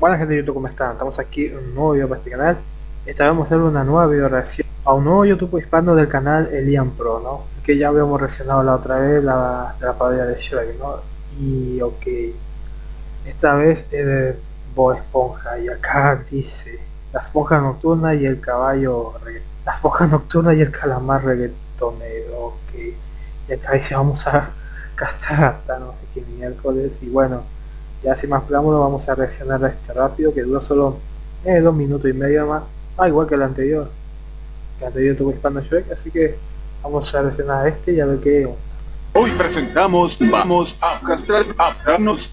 Buenas gente de YouTube, ¿cómo están? Estamos aquí en un nuevo video para este canal Esta vez vamos a hacer una nueva video reacción a un nuevo YouTube hispano del canal Elian Pro, ¿no? Que ya habíamos reaccionado la otra vez la, de la parodia de Shrek, ¿no? Y ok Esta vez es de Bob Esponja y acá dice La esponja nocturna y el caballo La esponja nocturna y el calamar reggaetonero, ok Y acá dice vamos a castrar no sé qué miércoles y bueno ya sin más preámbulo vamos a reaccionar a este rápido que dura solo eh, dos minutos y medio más. Ah, igual que el anterior. Que el anterior tuvo Hispano Shrek, así que vamos a reaccionar a este y a ver qué. Hoy presentamos, vamos a castrar, a darnos.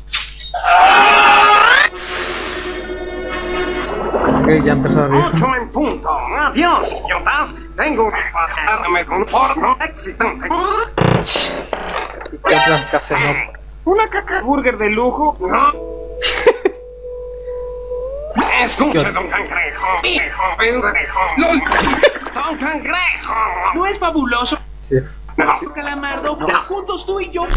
Ok, ya empezó a ver. 8 en punto. Adiós, idiotas. Tengo que pasarme con porno excitante. ¿Y qué otras casas no? ¿Una caca burger de lujo? No. Escuche, don Cangrejo. Hijo, pendejo. ¡Lol! Don Cangrejo. ¿No es fabuloso, Sí. No. Calamardo? Juntos tú y yo.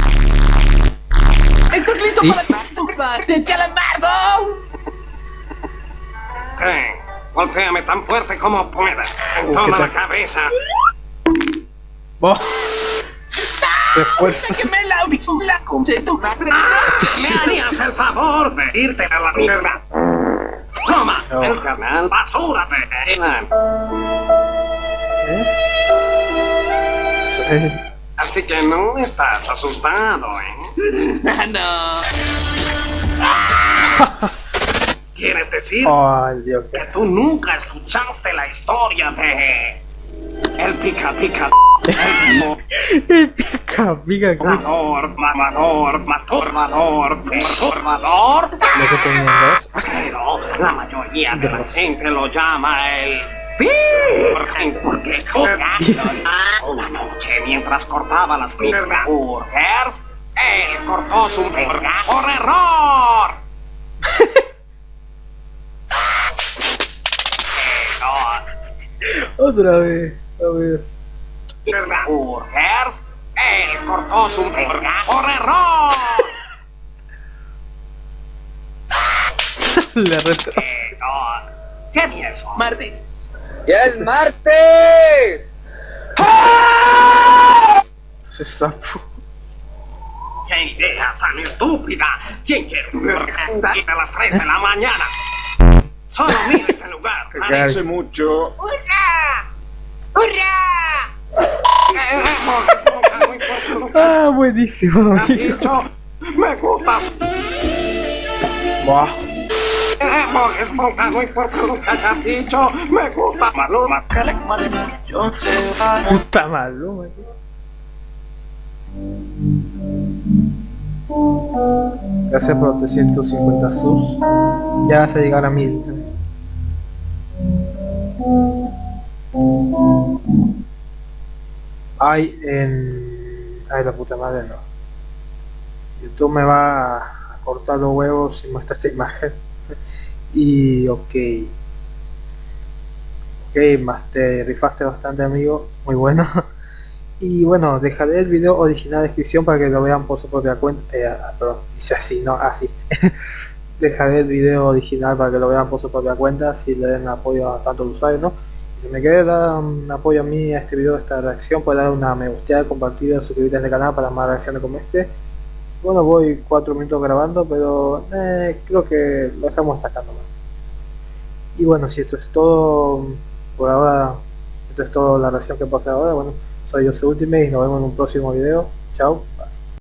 ¿Estás listo Sí. para más combate, Calamardo? ¿Qué? Golpéame tan fuerte como puedas. En Uh, toda ¿qué la cabeza. ¡Oh! Refuerzo. Que me la la concedura. ¿Me harías el favor de irte a la mierda? Toma, No. el canal basura de Elan. ¿Eh? Sí. Así que no estás asustado, ¿eh? no. ¿Quieres decir Ay, Dios. que tú nunca escuchaste la historia de... El pica pica... El Pica, pica, mamador, mamador, masturbador, masturbador. lo que. Pero la mayoría de la gente lo llama el... Porque una noche mientras cortaba las burgers, él cortó su burger por error. Otra vez. A ver. Burgers, él cortó su burger por error. Le reto. Pero, ¿Qué día es? Martes. ¡Ya es martes! Se sapo. ¡Qué idea tan estúpida! ¿Quién quiere un burger a las 3 de la mañana? Solo mira este lugar. Hace mucho. ¡Hurra! Ah, buenísimo. amigo. Me gustas. Buah. Es muy porque nunca haya dicho, me gusta Maluma. Puta maluma. Gracias por los 350 subs. Ya vas a llegar a 1000. Ay, en. Ay, la puta madre no. YouTube me va a cortar los huevos si muestra esta imagen. Y ok. Ok, más te rifaste bastante amigo, muy bueno. Y bueno, dejaré el video original en descripción para que lo vean por su propia cuenta. Eh, perdón, dice así, no, así. dejaré el video original para que lo vean por su propia cuenta, si le den apoyo a tanto el usuario, ¿no? Si me quiere dar un apoyo a mí a este video, a esta reacción, puede dar una me gusteada, compartida, suscribirte al canal para más reacciones como este. Bueno, voy 4 minutos grabando, pero eh, creo que lo dejamos hasta acá nomás. Y bueno, si esto es todo por ahora, esto es todo la reacción que pasa ahora, bueno, soy Jose Ultimate y nos vemos en un próximo video. Chao.